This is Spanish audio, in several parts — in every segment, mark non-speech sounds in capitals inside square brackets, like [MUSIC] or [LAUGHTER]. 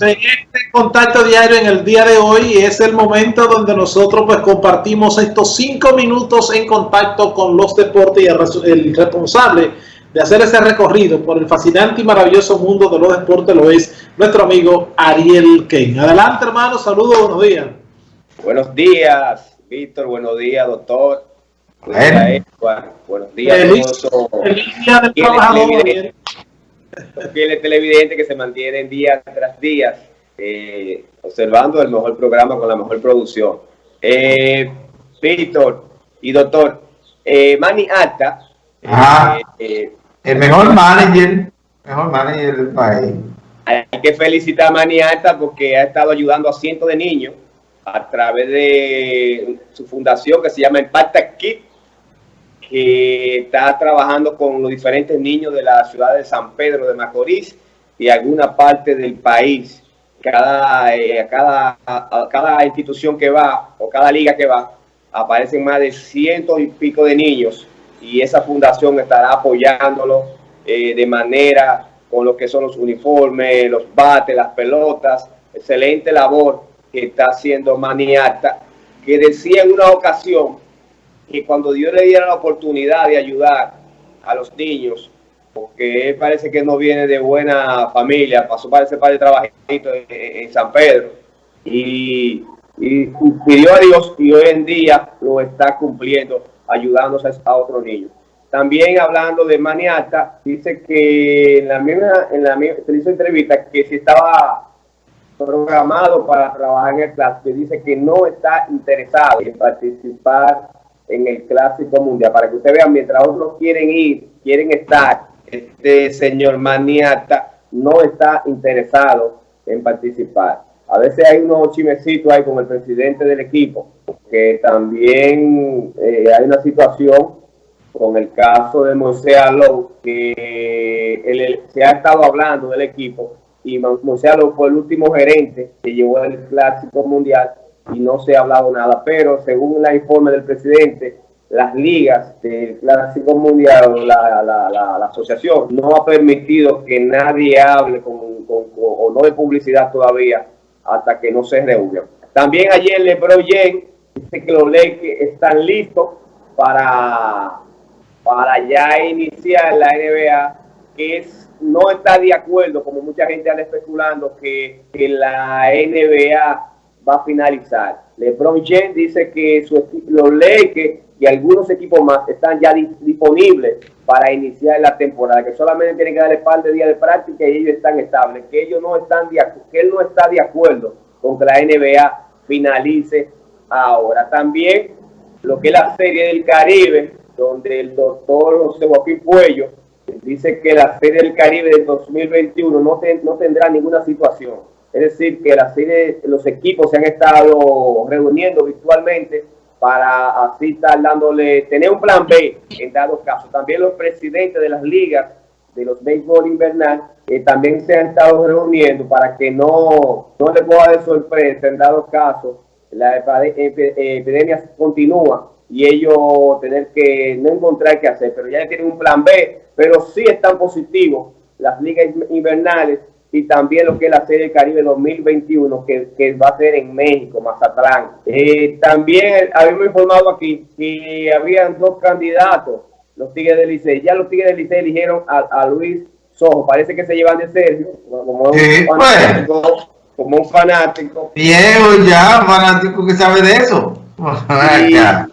En este contacto diario en el día de hoy es el momento donde nosotros pues compartimos estos cinco minutos en contacto con los deportes y el responsable de hacer ese recorrido por el fascinante y maravilloso mundo de los deportes lo es nuestro amigo Ariel Ken. Adelante hermano, saludos, buenos días. Buenos días, Víctor, buenos días, doctor. Buenos días, Buenos días, feliz, día del trabajador fieles televidentes que se mantienen día tras día eh, observando el mejor programa con la mejor producción. Eh, Víctor y doctor, eh, Manny Alta. Eh, el mejor manager, mejor manager del país. Hay que felicitar a Manny Alta porque ha estado ayudando a cientos de niños a través de su fundación que se llama Impacta Kit que está trabajando con los diferentes niños de la ciudad de San Pedro de Macorís y alguna parte del país. Cada, eh, cada, cada institución que va o cada liga que va, aparecen más de cientos y pico de niños y esa fundación estará apoyándolo eh, de manera con lo que son los uniformes, los bates, las pelotas. Excelente labor que está haciendo Maniata, que decía en una ocasión que cuando Dios le diera la oportunidad de ayudar a los niños, porque él parece que no viene de buena familia, pasó para ese par de trabajitos en, San Pedro, y, pidió a Dios y hoy en día lo está cumpliendo, ayudándose a otros niños. También hablando de Maniata, dice que en la misma, en la misma, se hizo entrevista que si estaba programado para trabajar en el clase, dice que no está interesado en participar en el Clásico Mundial, para que ustedes vean, mientras otros quieren ir, quieren estar, este señor Maniata no está interesado en participar. A veces hay unos chimecitos ahí con el presidente del equipo, que también eh, hay una situación con el caso de Moisés Alou, que se ha estado hablando del equipo, y Moisés Alou fue el último gerente que llevó el Clásico Mundial, y no se ha hablado nada. Pero según el informe del presidente, las ligas del Clásico Mundial, la, la, la, asociación, no ha permitido que nadie hable con, o no de publicidad todavía hasta que no se reúnan. También ayer LeBron James dice que los Lakers están listos para, para ya iniciar la NBA, que es, no está de acuerdo, como mucha gente anda especulando, que, que la NBA va a finalizar. LeBron James dice que su, los Lakers y algunos equipos más están ya disponibles para iniciar la temporada, que solamente tienen que darle par de días de práctica y ellos están estables, que ellos no están de, que él no está de acuerdo con que la NBA finalice ahora. También lo que es la Serie del Caribe, donde el doctor José Joaquín Puello dice que la Serie del Caribe del 2021 no, no tendrá ninguna situación es decir, que los equipos se han estado reuniendo virtualmente para así estar dándole, tener un plan B en dado caso. También los presidentes de las ligas de los béisbol invernal eh, también se han estado reuniendo para que no, no les pueda de sorpresa en dado caso la epidemia continúa y ellos tener que no encontrar qué hacer, pero ya tienen un plan B, pero sí están positivos las ligas invernales y también lo que es la Serie Caribe 2021 que, que va a ser en México, Mazatlán. Eh, también habíamos informado aquí que habían dos candidatos, los Tigres del Licey. Ya los Tigres del Licey eligieron a, Luis Sojo. Parece que se llevan de Sergio, como, un, fanático, como un fanático. Viejo ya, fanático que sabe de eso. [LAUGHS]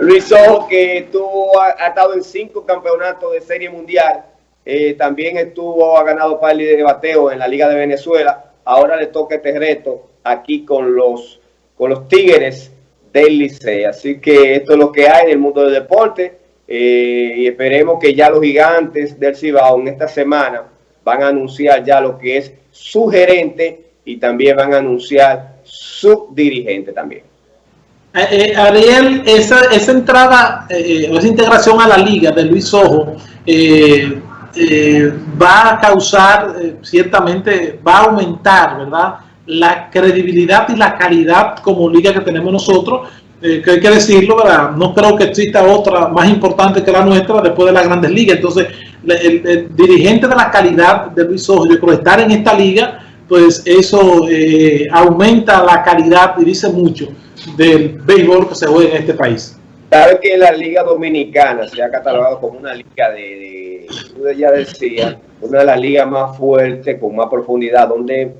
Luis Sojo que tuvo, ha estado en cinco campeonatos de Serie Mundial eh, también estuvo, ha ganado par de bateo en la Liga de Venezuela. Ahora le toca este reto aquí con los, con los Tigres del Licey. Así que esto es lo que hay en el mundo del deporte. Eh, y esperemos que ya los gigantes del Cibao en esta semana van a anunciar ya lo que es su gerente y también van a anunciar su dirigente también. Eh, Ariel, esa, esa entrada o esa integración a la liga de Luis Ojo, eh, va a causar, eh, ciertamente, va a aumentar, ¿verdad? La credibilidad y la calidad como liga que tenemos nosotros, eh, que hay que decirlo, ¿verdad? No creo que exista otra más importante que la nuestra después de las grandes ligas. Entonces, el, dirigente de la calidad de Luis Ojo, yo creo estar en esta liga pues eso aumenta la calidad y dice mucho del béisbol que se juega en este país. Sabe que la Liga Dominicana se ha catalogado como una liga de ya decía, una de las ligas más fuertes, con más profundidad, donde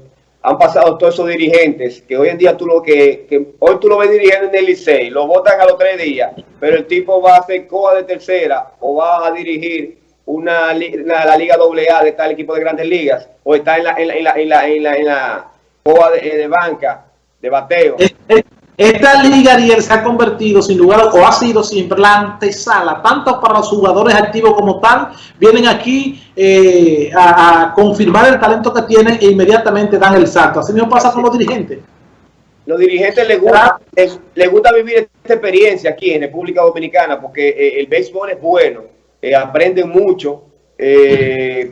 han pasado todos esos dirigentes que hoy en día tú lo que, hoy tú lo ves dirigiendo en el Licey, lo votan a los tres días, pero el tipo va a hacer coa de tercera o va a dirigir una, la, Liga AA de tal equipo de grandes ligas o está en la, en la, en la, en la, en la, coa de, de banca, de bateo. Esta liga, Ariel, se ha convertido, sin lugar o ha sido siempre la antesala, tanto para los jugadores activos como tal, vienen aquí eh, a, confirmar el talento que tienen e inmediatamente dan el salto. Así mismo pasa con los dirigentes. Los dirigentes les gusta, les, gusta vivir esta experiencia aquí en República Dominicana porque eh, el béisbol es bueno, eh, aprenden mucho,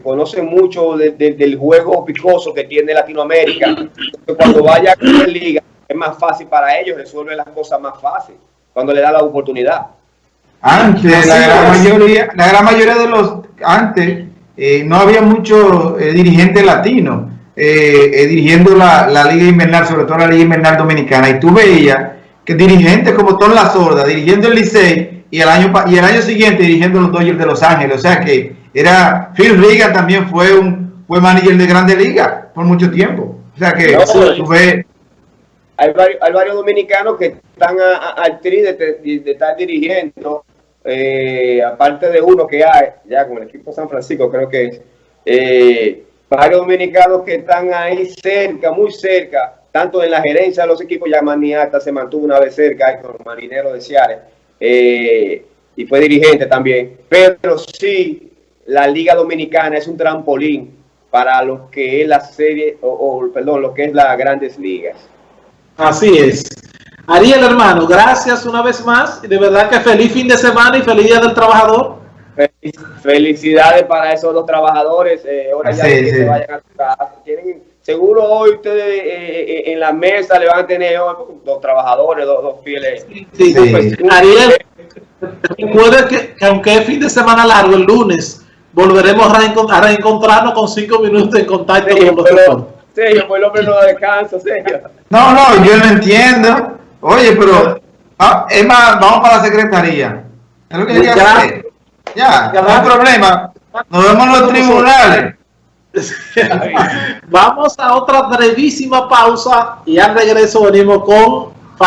conocen mucho del juego picoso que tiene Latinoamérica. Cuando vaya a la liga es más fácil para ellos, resuelve las cosas más fácil cuando le da la oportunidad. Antes, la gran, mayoría, la gran mayoría de los, antes, eh, no había muchos eh, dirigentes latinos eh, dirigiendo la, Liga Invernal, sobre todo la Liga Invernal Dominicana, y tú veías que dirigentes como Tom La Sorda, dirigiendo el Licey, y el año y el año siguiente dirigiendo los Dodgers de Los Ángeles, o sea que era, Phil Regan también fue un fue manager de Grande Liga por mucho tiempo, o sea que tú ves hay varios, dominicanos que están al tri de, estar dirigiendo, eh, aparte de uno que hay, ya con el equipo San Francisco creo que es, eh, varios dominicanos que están ahí cerca, muy cerca, tanto en la gerencia de los equipos, ya Maniata se mantuvo una vez cerca con Marinero de Ciares, eh, y fue dirigente también, pero sí, la Liga Dominicana es un trampolín para lo que es la serie, o perdón, lo que es las grandes ligas. Así es. Ariel, hermano, gracias una vez más. Y de verdad que feliz fin de semana y feliz día del trabajador. Felicidades para esos dos trabajadores. Eh, ahora ya que se vayan a casa. seguro hoy ustedes eh, eh, en la mesa le van a tener dos trabajadores, dos, dos fieles. Sí, Ariel, recuerda que, aunque es fin de semana largo, el lunes volveremos a, reencontrarnos con cinco minutos en contacto con los Sergio, pues el hombre no descansa, Sergio. No, no, yo lo entiendo. Oye, pero ah, es más, vamos para la secretaría. Es lo que yo hacer. Ya, no hay problema. Nos vemos en los tribunales. Vamos a otra brevísima pausa y al regreso venimos con